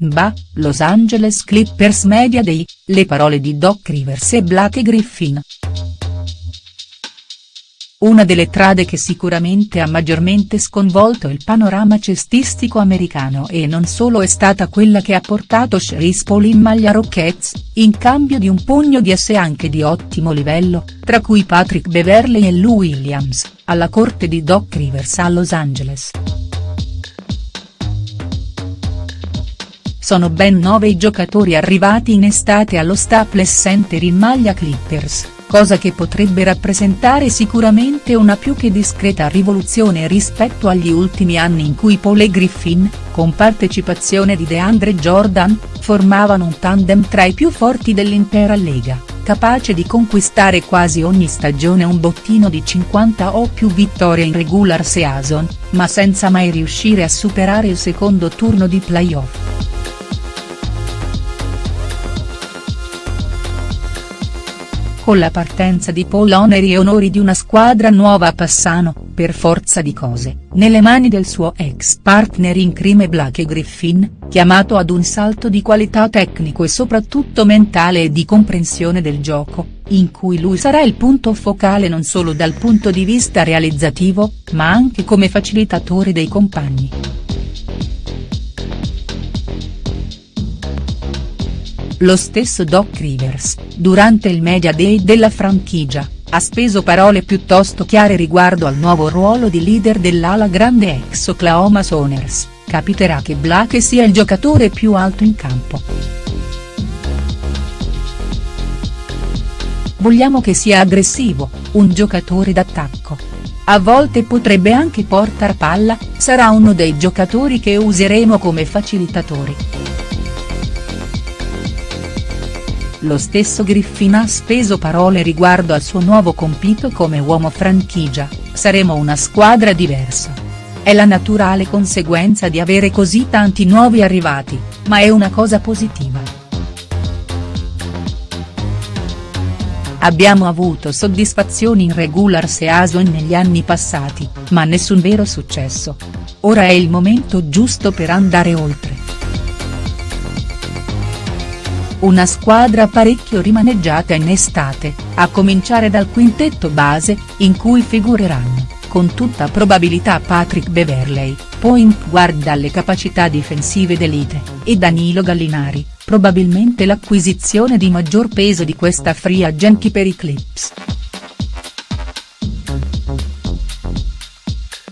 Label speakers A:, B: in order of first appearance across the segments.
A: NBA, Los Angeles Clippers Media Day, le parole di Doc Rivers e Blake Griffin. Una delle trade che sicuramente ha maggiormente sconvolto il panorama cestistico americano e non solo è stata quella che ha portato Chris Paul in maglia Rockets, in cambio di un pugno di asse anche di ottimo livello, tra cui Patrick Beverley e Lou Williams, alla corte di Doc Rivers a Los Angeles. Sono ben nove i giocatori arrivati in estate allo Staples Center in maglia Clippers, cosa che potrebbe rappresentare sicuramente una più che discreta rivoluzione rispetto agli ultimi anni in cui Paul e Griffin, con partecipazione di DeAndre Jordan, formavano un tandem tra i più forti dell'intera Lega, capace di conquistare quasi ogni stagione un bottino di 50 o più vittorie in regular season, ma senza mai riuscire a superare il secondo turno di playoff. Con la partenza di Paul oneri e onori di una squadra nuova passano, per forza di cose, nelle mani del suo ex partner in crime Blake Griffin, chiamato ad un salto di qualità tecnico e soprattutto mentale e di comprensione del gioco, in cui lui sarà il punto focale non solo dal punto di vista realizzativo, ma anche come facilitatore dei compagni. Lo stesso Doc Rivers, durante il Media Day della franchigia, ha speso parole piuttosto chiare riguardo al nuovo ruolo di leader dell'ala grande ex Oklahoma Sooners, capiterà che Blake sia il giocatore più alto in campo. Vogliamo che sia aggressivo, un giocatore d'attacco. A volte potrebbe anche portar palla, sarà uno dei giocatori che useremo come facilitatori. Lo stesso Griffin ha speso parole riguardo al suo nuovo compito come uomo franchigia, saremo una squadra diversa. È la naturale conseguenza di avere così tanti nuovi arrivati, ma è una cosa positiva. Abbiamo avuto soddisfazioni in regular season negli anni passati, ma nessun vero successo. Ora è il momento giusto per andare oltre. Una squadra parecchio rimaneggiata in estate, a cominciare dal quintetto base, in cui figureranno, con tutta probabilità Patrick Beverley, point guard dalle capacità difensive d'elite, e Danilo Gallinari, probabilmente l'acquisizione di maggior peso di questa free agenti per i Clips.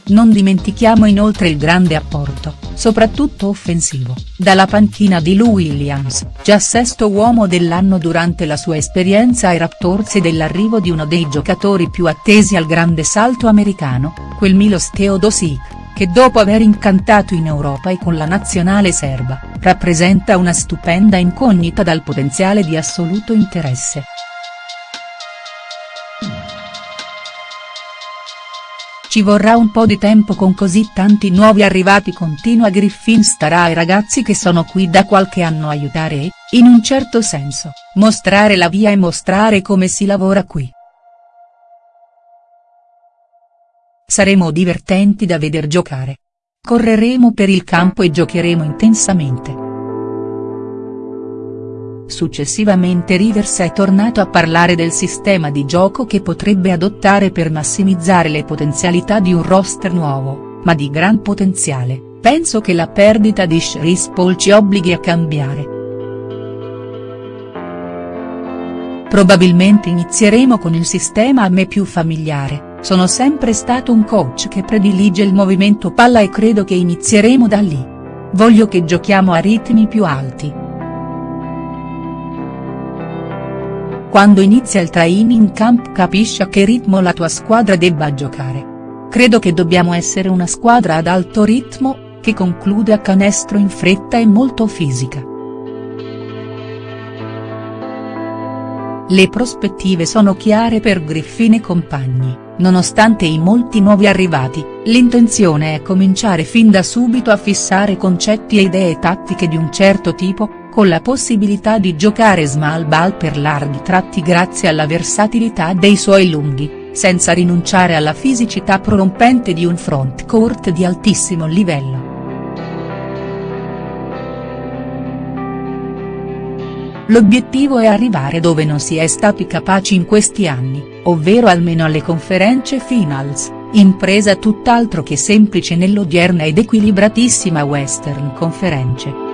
A: Non dimentichiamo inoltre il grande apporto, soprattutto offensivo, dalla panchina di Lou Williams, già sesto uomo dell'anno durante la sua esperienza ai Raptors e dell'arrivo di uno dei giocatori più attesi al grande salto americano, quel Milos Teodosic, che dopo aver incantato in Europa e con la nazionale serba, rappresenta una stupenda incognita dal potenziale di assoluto interesse. Ci vorrà un po' di tempo con così tanti nuovi arrivati continua Griffin starà ai ragazzi che sono qui da qualche anno aiutare e, in un certo senso, mostrare la via e mostrare come si lavora qui. Saremo divertenti da veder giocare. Correremo per il campo e giocheremo intensamente. Successivamente Rivers è tornato a parlare del sistema di gioco che potrebbe adottare per massimizzare le potenzialità di un roster nuovo, ma di gran potenziale, penso che la perdita di Chris Paul ci obblighi a cambiare. Probabilmente inizieremo con il sistema a me più familiare, sono sempre stato un coach che predilige il movimento palla e credo che inizieremo da lì. Voglio che giochiamo a ritmi più alti. Quando inizia il training camp capisci a che ritmo la tua squadra debba giocare. Credo che dobbiamo essere una squadra ad alto ritmo, che conclude a canestro in fretta e molto fisica. Le prospettive sono chiare per Griffin e compagni, nonostante i molti nuovi arrivati, l'intenzione è cominciare fin da subito a fissare concetti e idee tattiche di un certo tipo, con la possibilità di giocare small ball per larghi tratti grazie alla versatilità dei suoi lunghi, senza rinunciare alla fisicità prorompente di un front court di altissimo livello. L'obiettivo è arrivare dove non si è stati capaci in questi anni, ovvero almeno alle conferenze finals, impresa tutt'altro che semplice nell'odierna ed equilibratissima Western Conference.